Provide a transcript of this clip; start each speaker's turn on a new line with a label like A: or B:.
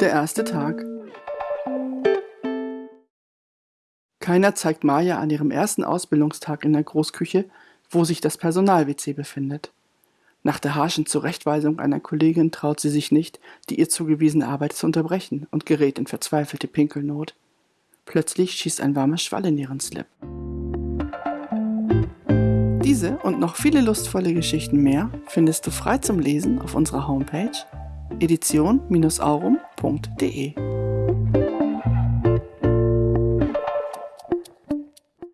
A: Der erste Tag. Keiner zeigt Maja an ihrem ersten Ausbildungstag in der Großküche, wo sich das Personal-WC befindet. Nach der harschen Zurechtweisung einer Kollegin traut sie sich nicht, die ihr zugewiesene Arbeit zu unterbrechen und gerät in verzweifelte Pinkelnot. Plötzlich schießt ein warmer Schwall in ihren Slip. Diese und noch viele lustvolle Geschichten mehr findest du frei zum Lesen auf unserer Homepage edition-aurum.de.